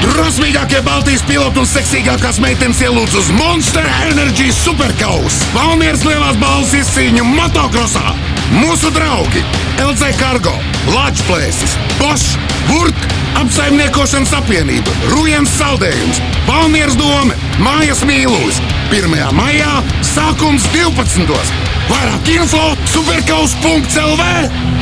Drosmīgākie Baltijas piloti un seksīgākās meitenes ielūdz uz Monster Energy Supercars. Valmieras lielās balvas izcīņu motokrosā. Mūsu draugi LC Cargo, Latvijas, Bosch, Burk, apsaimniekošanas apvienība, Rujens saldējums, Valmieras doma, Mājas mīlūs. 1. maijā sākums 12. Vairāk info superkaus.lv!